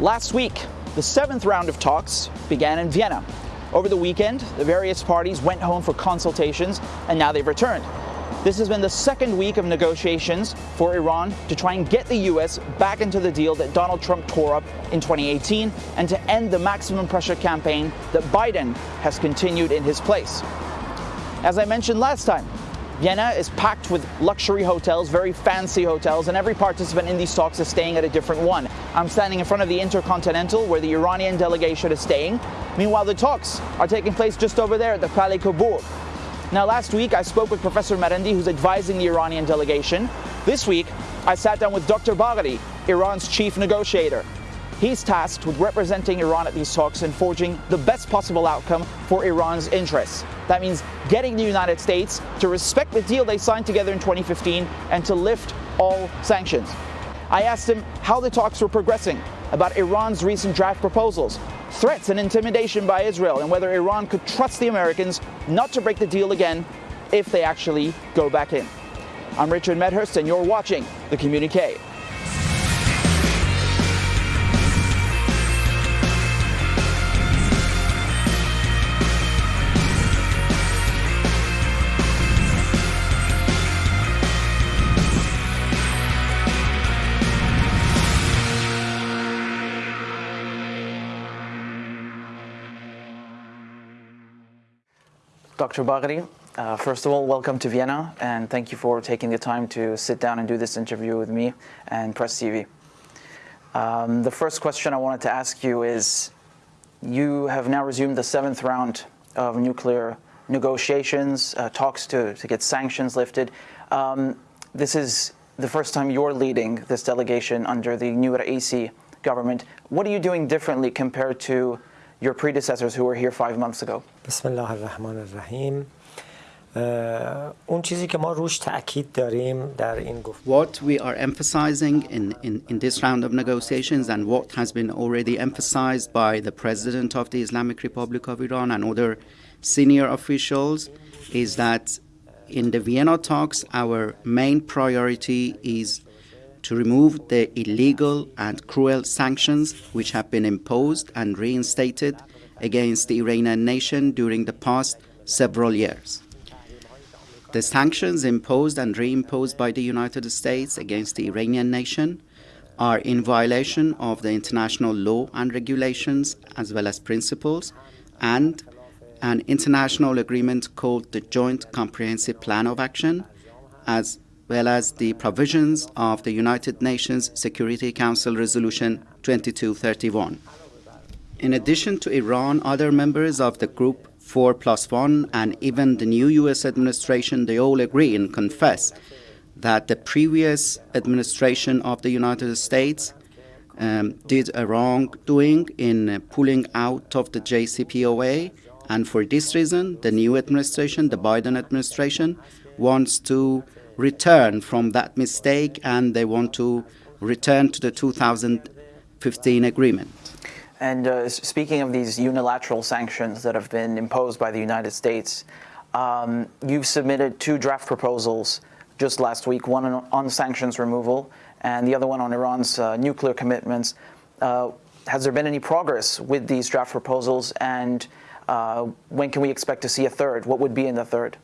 Last week, the seventh round of talks began in Vienna. Over the weekend, the various parties went home for consultations and now they've returned. This has been the second week of negotiations for Iran to try and get the U.S. back into the deal that Donald Trump tore up in 2018 and to end the maximum pressure campaign that Biden has continued in his place. As I mentioned last time, Vienna is packed with luxury hotels, very fancy hotels, and every participant in these talks is staying at a different one. I'm standing in front of the Intercontinental where the Iranian delegation is staying. Meanwhile, the talks are taking place just over there at the Palais Coburg. Now, last week I spoke with Professor Marandi, who's advising the Iranian delegation. This week, I sat down with Dr. Bagheri, Iran's chief negotiator. He's tasked with representing Iran at these talks and forging the best possible outcome for Iran's interests. That means getting the United States to respect the deal they signed together in 2015 and to lift all sanctions. I asked him how the talks were progressing, about Iran's recent draft proposals, threats and intimidation by Israel, and whether Iran could trust the Americans not to break the deal again if they actually go back in. I'm Richard Medhurst, and you're watching The Communique. Dr. Bagheri, uh, first of all, welcome to Vienna, and thank you for taking the time to sit down and do this interview with me and Press TV. Um, the first question I wanted to ask you is, you have now resumed the seventh round of nuclear negotiations, uh, talks to, to get sanctions lifted. Um, this is the first time you're leading this delegation under the new Raisi government. What are you doing differently compared to your predecessors who were here five months ago? بسم الله الرحمن الرحیم اون چیزی که ما روش تاکید داریم در این گفت What we are emphasizing in, in, in this round of negotiations and what has been already emphasized by the President of the Islamic Republic of Iran and other senior officials is that in the Vienna talks, our main priority is to remove the illegal and cruel sanctions which have been imposed and reinstated against the Iranian nation during the past several years. The sanctions imposed and reimposed by the United States against the Iranian nation are in violation of the international law and regulations as well as principles and an international agreement called the Joint Comprehensive Plan of Action as well as the provisions of the United Nations Security Council Resolution 2231. In addition to Iran, other members of the Group 4 plus 1 and even the new U.S. administration, they all agree and confess that the previous administration of the United States um, did a wrongdoing in pulling out of the JCPOA. And for this reason, the new administration, the Biden administration, wants to return from that mistake and they want to return to the 2015 agreement. And uh, speaking of these unilateral sanctions that have been imposed by the United States, um, you've submitted two draft proposals just last week, one on, on sanctions removal and the other one on Iran's uh, nuclear commitments. Uh, has there been any progress with these draft proposals and uh, when can we expect to see a third? What would be in the third?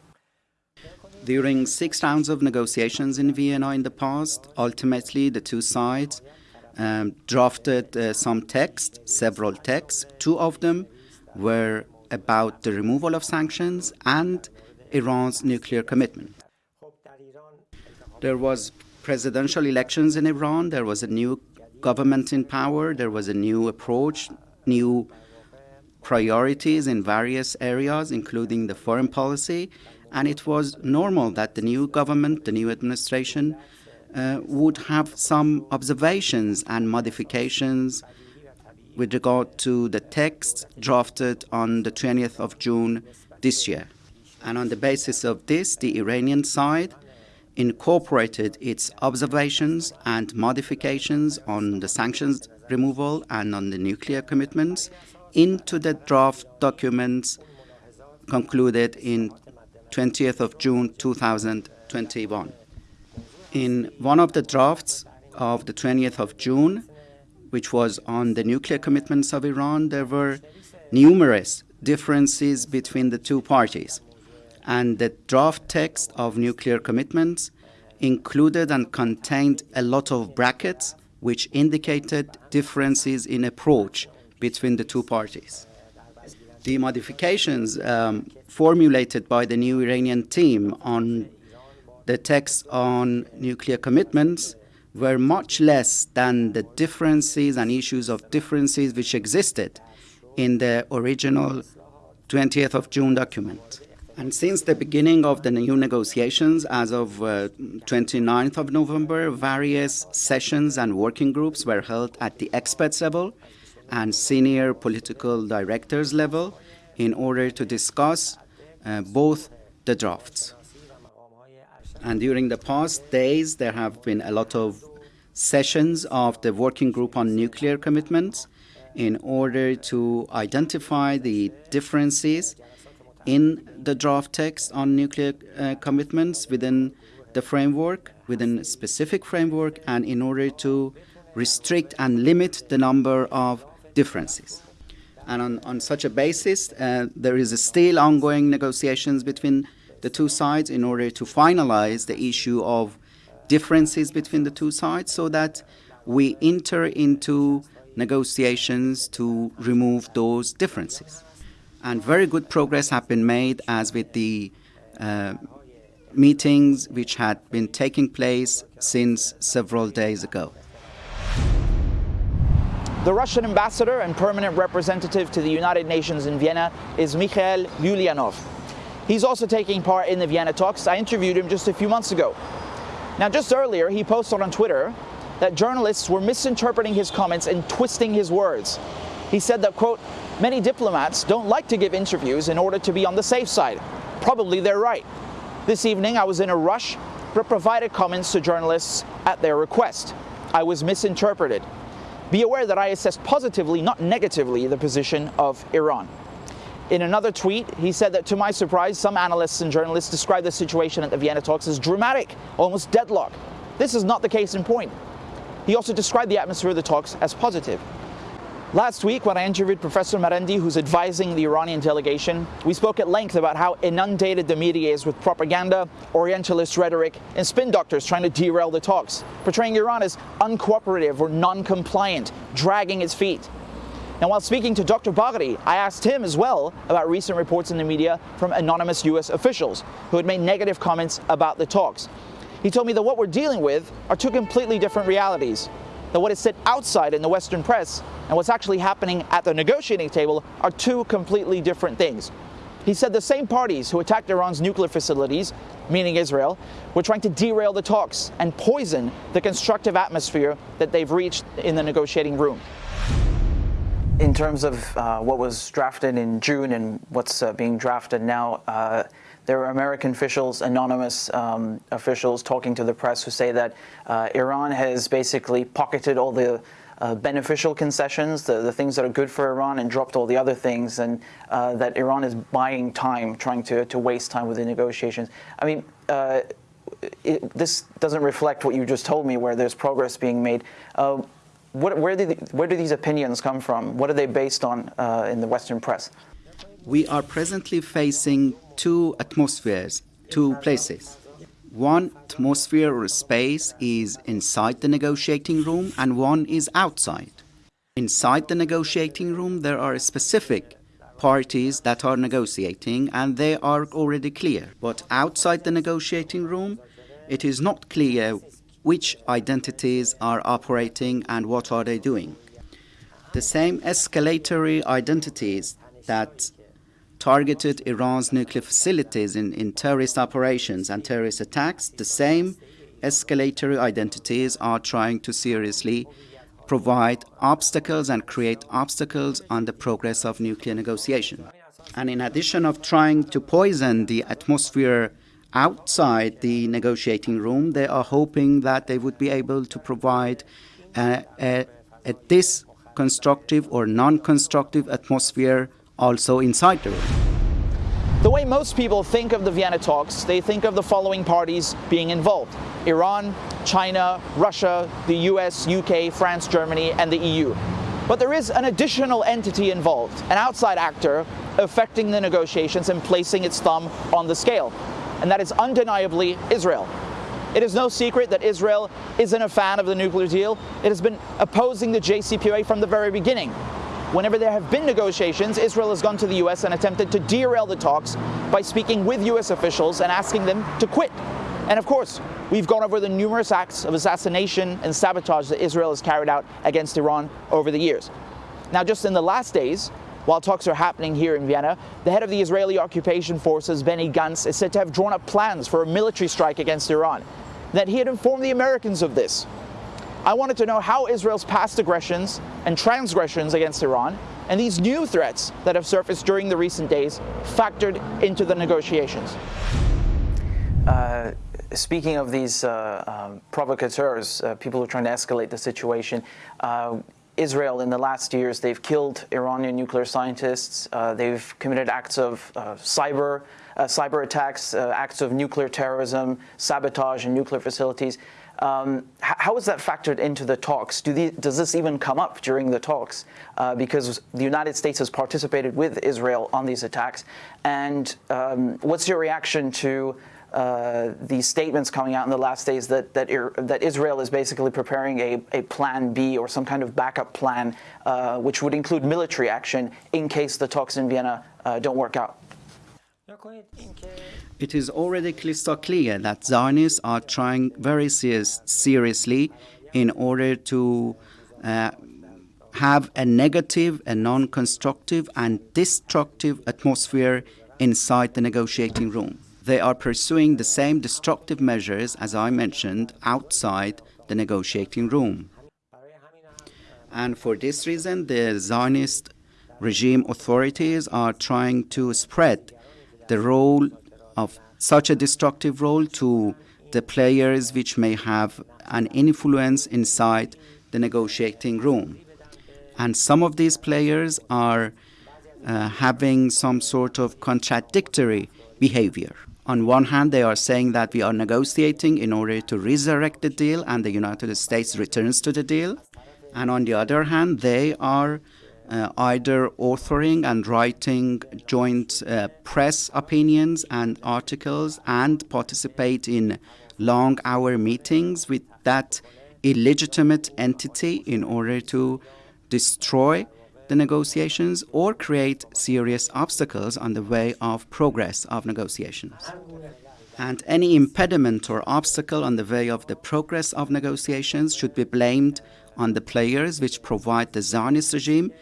During six rounds of negotiations in Vienna in the past, ultimately the two sides um, drafted uh, some text, several texts. Two of them were about the removal of sanctions and Iran's nuclear commitment. There was presidential elections in Iran. There was a new government in power. There was a new approach, new priorities in various areas, including the foreign policy and it was normal that the new government, the new administration, uh, would have some observations and modifications with regard to the text drafted on the 20th of June this year. And on the basis of this, the Iranian side incorporated its observations and modifications on the sanctions removal and on the nuclear commitments into the draft documents concluded in 20th of June 2021. In one of the drafts of the 20th of June, which was on the nuclear commitments of Iran, there were numerous differences between the two parties. And the draft text of nuclear commitments included and contained a lot of brackets which indicated differences in approach between the two parties. The modifications um, formulated by the new Iranian team on the text on nuclear commitments were much less than the differences and issues of differences which existed in the original 20th of June document. And since the beginning of the new negotiations, as of uh, 29th of November, various sessions and working groups were held at the experts level and senior political directors level in order to discuss uh, both the drafts. And during the past days, there have been a lot of sessions of the working group on nuclear commitments in order to identify the differences in the draft text on nuclear uh, commitments within the framework, within a specific framework, and in order to restrict and limit the number of differences. And on, on such a basis, uh, there is still ongoing negotiations between the two sides in order to finalize the issue of differences between the two sides so that we enter into negotiations to remove those differences. And very good progress have been made as with the uh, meetings which had been taking place since several days ago. The Russian ambassador and permanent representative to the United Nations in Vienna is Mikhail Ulyanov. He's also taking part in the Vienna talks. I interviewed him just a few months ago. Now, just earlier, he posted on Twitter that journalists were misinterpreting his comments and twisting his words. He said that, quote, many diplomats don't like to give interviews in order to be on the safe side. Probably they're right. This evening, I was in a rush, but provided comments to journalists at their request. I was misinterpreted. Be aware that I assessed positively, not negatively, the position of Iran. In another tweet, he said that to my surprise, some analysts and journalists describe the situation at the Vienna talks as dramatic, almost deadlock. This is not the case in point. He also described the atmosphere of the talks as positive. Last week, when I interviewed Professor Marandi, who's advising the Iranian delegation, we spoke at length about how inundated the media is with propaganda, Orientalist rhetoric, and spin doctors trying to derail the talks, portraying Iran as uncooperative or non-compliant, dragging its feet. Now, while speaking to Dr. Bagheri, I asked him as well about recent reports in the media from anonymous U.S. officials who had made negative comments about the talks. He told me that what we're dealing with are two completely different realities that what is said outside in the Western press and what's actually happening at the negotiating table are two completely different things. He said the same parties who attacked Iran's nuclear facilities, meaning Israel, were trying to derail the talks and poison the constructive atmosphere that they've reached in the negotiating room. In terms of uh, what was drafted in June and what's uh, being drafted now, uh, there are American officials, anonymous um, officials talking to the press who say that uh, Iran has basically pocketed all the uh, beneficial concessions, the, the things that are good for Iran, and dropped all the other things, and uh, that Iran is buying time, trying to, to waste time with the negotiations. I mean, uh, it, this doesn't reflect what you just told me, where there's progress being made. Uh, what, where, do the, where do these opinions come from? What are they based on uh, in the Western press? We are presently facing two atmospheres, two places. One atmosphere or space is inside the negotiating room and one is outside. Inside the negotiating room, there are specific parties that are negotiating and they are already clear. But outside the negotiating room, it is not clear which identities are operating and what are they doing. The same escalatory identities that targeted Iran's nuclear facilities in, in terrorist operations and terrorist attacks, the same escalatory identities are trying to seriously provide obstacles and create obstacles on the progress of nuclear negotiation. And in addition of trying to poison the atmosphere outside the negotiating room, they are hoping that they would be able to provide a, a, a disconstructive or non-constructive atmosphere also inside the room. The way most people think of the Vienna talks, they think of the following parties being involved Iran, China, Russia, the US, UK, France, Germany, and the EU. But there is an additional entity involved, an outside actor affecting the negotiations and placing its thumb on the scale, and that is undeniably Israel. It is no secret that Israel isn't a fan of the nuclear deal. It has been opposing the JCPOA from the very beginning. Whenever there have been negotiations, Israel has gone to the US and attempted to derail the talks by speaking with US officials and asking them to quit. And of course, we've gone over the numerous acts of assassination and sabotage that Israel has carried out against Iran over the years. Now, just in the last days, while talks are happening here in Vienna, the head of the Israeli occupation forces, Benny Gantz, is said to have drawn up plans for a military strike against Iran that he had informed the Americans of this. I wanted to know how Israel's past aggressions and transgressions against Iran and these new threats that have surfaced during the recent days factored into the negotiations. Uh, speaking of these uh, um, provocateurs, uh, people who are trying to escalate the situation, uh, Israel in the last years, they've killed Iranian nuclear scientists, uh, they've committed acts of cyber uh, cyber attacks, uh, acts of nuclear terrorism, sabotage in nuclear facilities. Um, how is that factored into the talks? Do the, does this even come up during the talks? Uh, because the United States has participated with Israel on these attacks. And um, what's your reaction to uh, these statements coming out in the last days that that, that Israel is basically preparing a, a, plan B or some kind of backup plan, uh, which would include military action in case the talks in Vienna uh, don't work out? It is already crystal clear that Zionists are trying very serious, seriously in order to uh, have a negative, a non constructive, and destructive atmosphere inside the negotiating room. They are pursuing the same destructive measures, as I mentioned, outside the negotiating room. And for this reason, the Zionist regime authorities are trying to spread the role of such a destructive role to the players which may have an influence inside the negotiating room. And some of these players are uh, having some sort of contradictory behavior. On one hand, they are saying that we are negotiating in order to resurrect the deal and the United States returns to the deal. And on the other hand, they are uh, either authoring and writing joint uh, press opinions and articles and participate in long hour meetings with that illegitimate entity in order to destroy the negotiations or create serious obstacles on the way of progress of negotiations. And any impediment or obstacle on the way of the progress of negotiations should be blamed on the players which provide the Zionist regime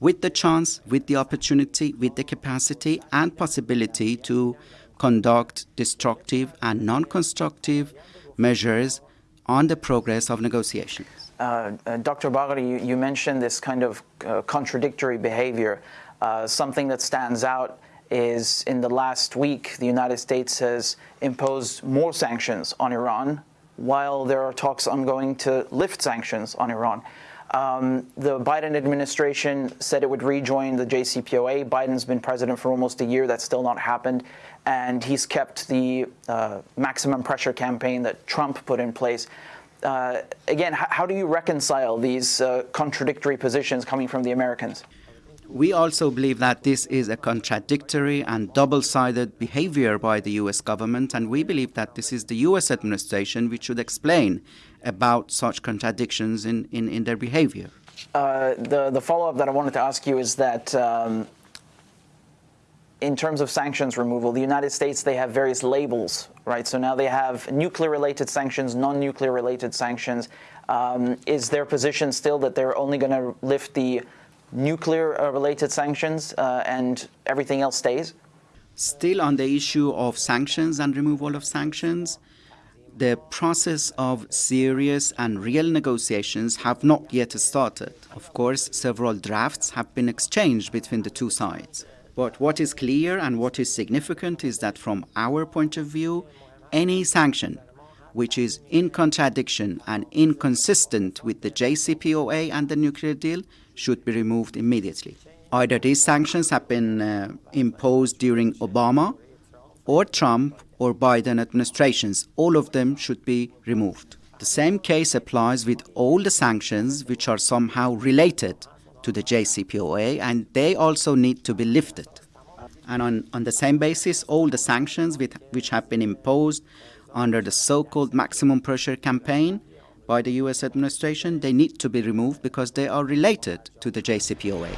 with the chance, with the opportunity, with the capacity and possibility to conduct destructive and non-constructive measures on the progress of negotiations. Uh, uh, Dr. Bagheri, you, you, mentioned this kind of uh, contradictory behavior. Uh, something that stands out is in the last week, the United States has imposed more sanctions on Iran while there are talks ongoing to lift sanctions on Iran. Um, the Biden administration said it would rejoin the JCPOA. Biden's been president for almost a year. That's still not happened. And he's kept the uh, maximum pressure campaign that Trump put in place. Uh, again, how do you reconcile these uh, contradictory positions coming from the Americans? We also believe that this is a contradictory and double sided behavior by the US government, and we believe that this is the US administration which should explain about such contradictions in, in, in their behavior. Uh, the the follow up that I wanted to ask you is that. Um, in terms of sanctions removal, the United States, they have various labels, right? So now they have nuclear related sanctions, non nuclear related sanctions. Um, is their position still that they're only going to lift the nuclear-related uh, sanctions uh, and everything else stays? Still on the issue of sanctions and removal of sanctions, the process of serious and real negotiations have not yet started. Of course, several drafts have been exchanged between the two sides. But what is clear and what is significant is that from our point of view, any sanction which is in contradiction and inconsistent with the JCPOA and the nuclear deal should be removed immediately. Either these sanctions have been uh, imposed during Obama or Trump or Biden administrations. All of them should be removed. The same case applies with all the sanctions which are somehow related to the JCPOA, and they also need to be lifted. And on, on the same basis, all the sanctions with, which have been imposed under the so-called maximum pressure campaign by the US administration, they need to be removed because they are related to the JCPOA.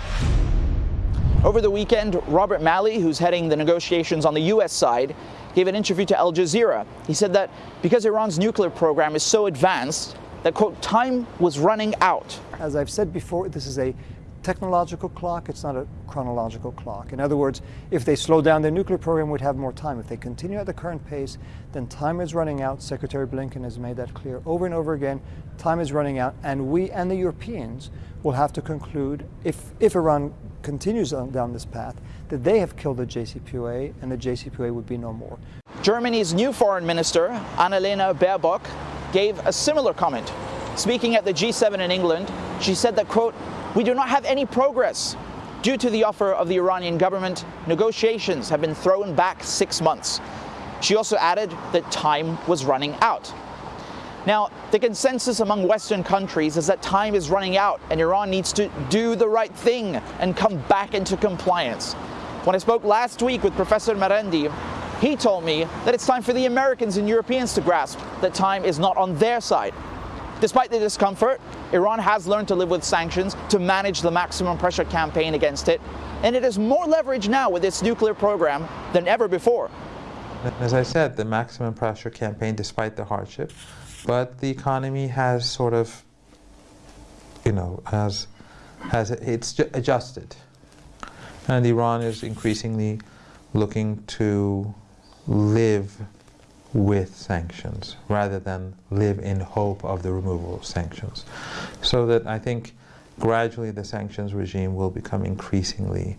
Over the weekend, Robert Malley, who's heading the negotiations on the U.S. side, gave an interview to Al Jazeera. He said that because Iran's nuclear program is so advanced, that, quote, time was running out. As I've said before, this is a technological clock, it's not a chronological clock. In other words, if they slow down their nuclear program, we'd have more time. If they continue at the current pace, then time is running out. Secretary Blinken has made that clear over and over again. Time is running out, and we and the Europeans will have to conclude, if, if Iran continues on, down this path, that they have killed the JCPOA and the JCPOA would be no more. Germany's new foreign minister, Annalena Baerbock, gave a similar comment. Speaking at the G7 in England, she said that, quote, we do not have any progress. Due to the offer of the Iranian government, negotiations have been thrown back six months. She also added that time was running out. Now, the consensus among Western countries is that time is running out and Iran needs to do the right thing and come back into compliance. When I spoke last week with Professor Marandi, he told me that it's time for the Americans and Europeans to grasp that time is not on their side. Despite the discomfort, Iran has learned to live with sanctions to manage the maximum pressure campaign against it, and it has more leverage now with its nuclear program than ever before. As I said, the maximum pressure campaign, despite the hardship, but the economy has sort of, you know, has, has it's adjusted. And Iran is increasingly looking to live with sanctions rather than live in hope of the removal of sanctions. So that I think gradually the sanctions regime will become increasingly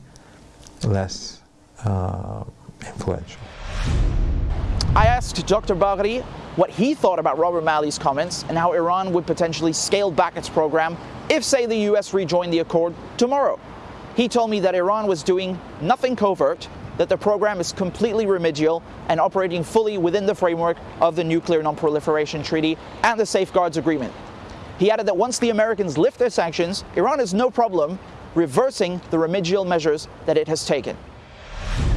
less uh, influential. I asked Dr. Bagheri what he thought about Robert Malley's comments and how Iran would potentially scale back its program if, say, the US rejoined the accord tomorrow. He told me that Iran was doing nothing covert that the program is completely remedial and operating fully within the framework of the Nuclear Non-Proliferation Treaty and the Safeguards Agreement. He added that once the Americans lift their sanctions, Iran has no problem reversing the remedial measures that it has taken.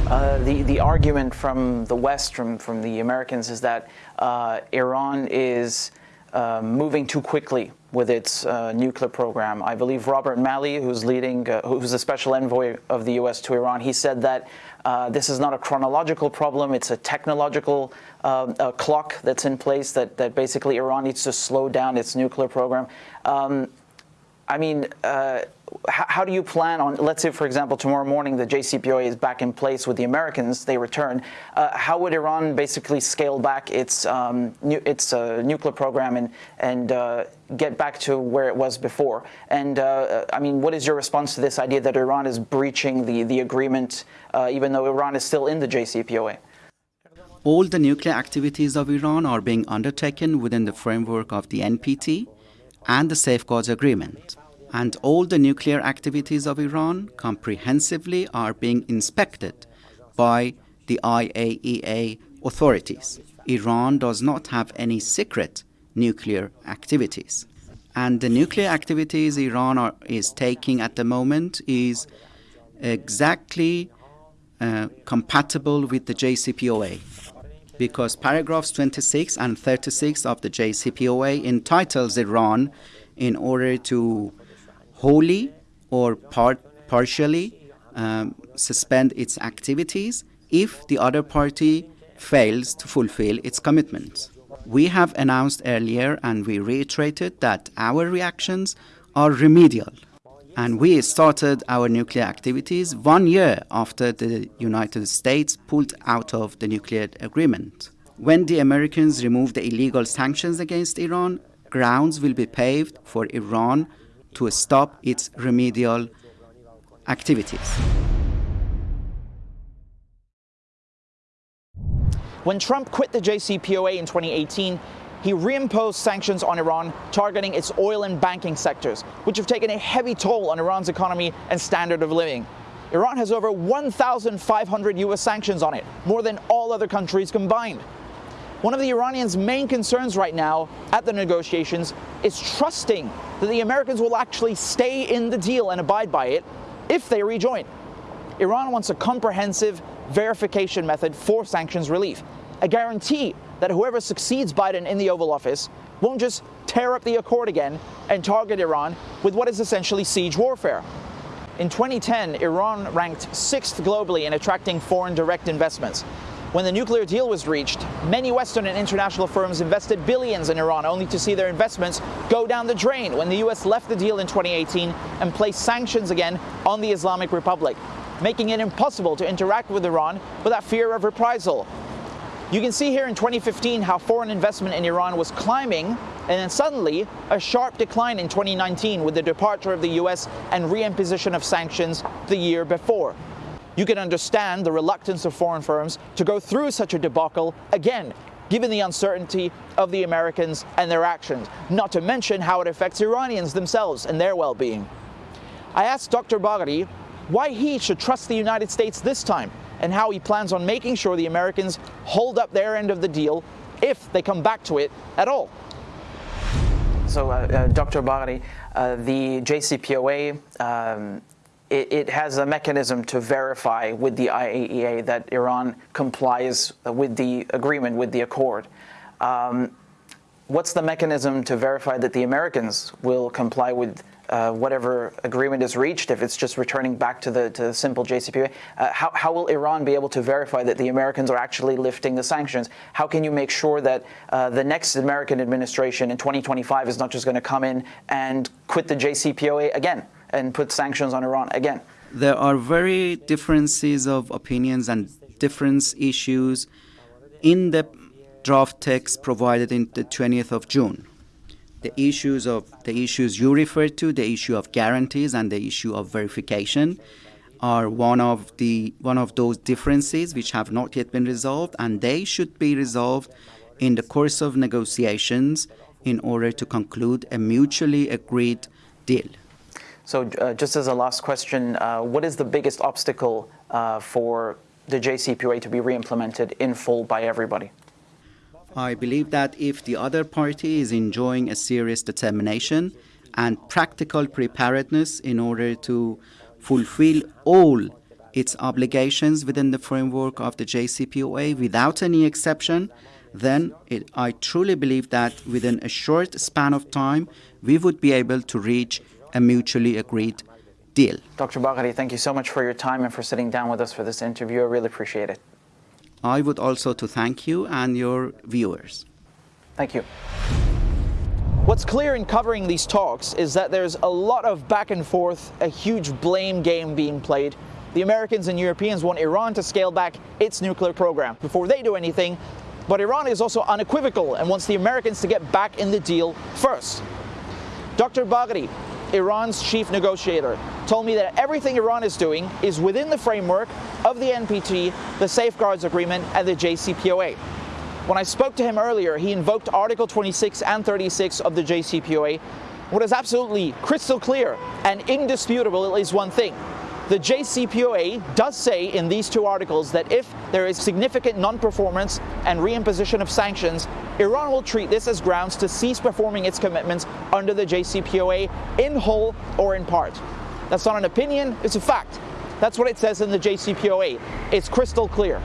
Uh, the, the argument from the West, from, from the Americans, is that uh, Iran is uh, moving too quickly with its uh, nuclear program. I believe Robert Malley, who's leading, uh, who's the special envoy of the U.S. to Iran, he said that uh, this is not a chronological problem, it's a technological uh, clock that's in place that, that basically Iran needs to slow down its nuclear program. Um, I mean, uh, how do you plan on, let's say, for example, tomorrow morning the JCPOA is back in place with the Americans, they return. Uh, how would Iran basically scale back its, um, its uh, nuclear program and, and uh, get back to where it was before? And, uh, I mean, what is your response to this idea that Iran is breaching the, the agreement, uh, even though Iran is still in the JCPOA? All the nuclear activities of Iran are being undertaken within the framework of the NPT and the Safeguards Agreement and all the nuclear activities of Iran comprehensively are being inspected by the IAEA authorities. Iran does not have any secret nuclear activities. And the nuclear activities Iran are, is taking at the moment is exactly uh, compatible with the JCPOA because paragraphs 26 and 36 of the JCPOA entitles Iran in order to wholly or part, partially um, suspend its activities if the other party fails to fulfill its commitments. We have announced earlier and we reiterated that our reactions are remedial. And we started our nuclear activities one year after the United States pulled out of the nuclear agreement. When the Americans remove the illegal sanctions against Iran, grounds will be paved for Iran to stop its remedial activities. When Trump quit the JCPOA in 2018, he reimposed sanctions on Iran targeting its oil and banking sectors, which have taken a heavy toll on Iran's economy and standard of living. Iran has over 1,500 US sanctions on it, more than all other countries combined. One of the Iranians' main concerns right now at the negotiations is trusting that the Americans will actually stay in the deal and abide by it if they rejoin. Iran wants a comprehensive verification method for sanctions relief, a guarantee that whoever succeeds Biden in the Oval Office won't just tear up the accord again and target Iran with what is essentially siege warfare. In 2010, Iran ranked sixth globally in attracting foreign direct investments. When the nuclear deal was reached, many Western and international firms invested billions in Iran only to see their investments go down the drain when the US left the deal in 2018 and placed sanctions again on the Islamic Republic, making it impossible to interact with Iran without fear of reprisal. You can see here in 2015 how foreign investment in Iran was climbing and then suddenly a sharp decline in 2019 with the departure of the US and reimposition of sanctions the year before. You can understand the reluctance of foreign firms to go through such a debacle again, given the uncertainty of the Americans and their actions, not to mention how it affects Iranians themselves and their well-being. I asked Dr. Bagheri why he should trust the United States this time and how he plans on making sure the Americans hold up their end of the deal if they come back to it at all. So, uh, uh, Dr. Bagheri, uh, the JCPOA, um, it, it, has a mechanism to verify with the IAEA that Iran complies with the agreement, with the accord. Um, what's the mechanism to verify that the Americans will comply with uh, whatever agreement is reached, if it's just returning back to the, to the simple JCPOA, uh, how, how will Iran be able to verify that the Americans are actually lifting the sanctions? How can you make sure that uh, the next American administration in 2025 is not just going to come in and quit the JCPOA again and put sanctions on Iran again? There are very differences of opinions and different issues in the draft text provided in the 20th of June the issues of the issues you referred to, the issue of guarantees and the issue of verification are one of the one of those differences which have not yet been resolved and they should be resolved in the course of negotiations in order to conclude a mutually agreed deal. So uh, just as a last question, uh, what is the biggest obstacle uh, for the JCPOA to be re-implemented in full by everybody? I believe that if the other party is enjoying a serious determination and practical preparedness in order to fulfill all its obligations within the framework of the JCPOA without any exception, then it, I truly believe that within a short span of time, we would be able to reach a mutually agreed deal. Dr. Bagheri, thank you so much for your time and for sitting down with us for this interview. I really appreciate it. I would also to thank you and your viewers. Thank you. What's clear in covering these talks is that there's a lot of back and forth, a huge blame game being played. The Americans and Europeans want Iran to scale back its nuclear program before they do anything, but Iran is also unequivocal and wants the Americans to get back in the deal first. Dr. Bagheri, Iran's chief negotiator, told me that everything Iran is doing is within the framework of the NPT, the Safeguards Agreement, and the JCPOA. When I spoke to him earlier, he invoked Article 26 and 36 of the JCPOA. What is absolutely crystal clear and indisputable is one thing. The JCPOA does say in these two articles that if there is significant non-performance and reimposition of sanctions, Iran will treat this as grounds to cease performing its commitments under the JCPOA in whole or in part. That's not an opinion, it's a fact. That's what it says in the JCPOA. It's crystal clear.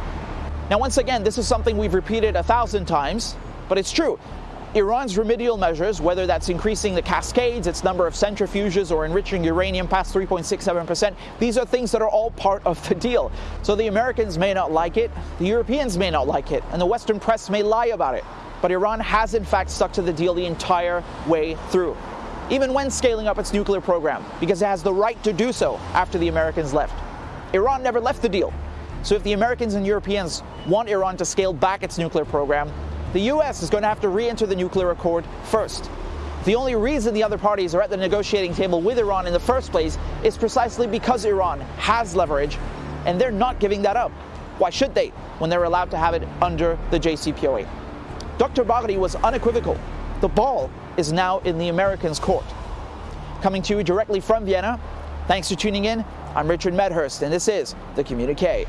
Now, once again, this is something we've repeated a thousand times, but it's true. Iran's remedial measures, whether that's increasing the cascades, its number of centrifuges, or enriching uranium past 3.67%, these are things that are all part of the deal. So the Americans may not like it, the Europeans may not like it, and the Western press may lie about it. But Iran has in fact stuck to the deal the entire way through, even when scaling up its nuclear program, because it has the right to do so after the Americans left. Iran never left the deal. So if the Americans and Europeans want Iran to scale back its nuclear program, the U.S. is going to have to re-enter the nuclear accord first. The only reason the other parties are at the negotiating table with Iran in the first place is precisely because Iran has leverage, and they're not giving that up. Why should they, when they're allowed to have it under the JCPOA? Dr. Bagheri was unequivocal. The ball is now in the Americans' court. Coming to you directly from Vienna, thanks for tuning in. I'm Richard Medhurst, and this is The Communique.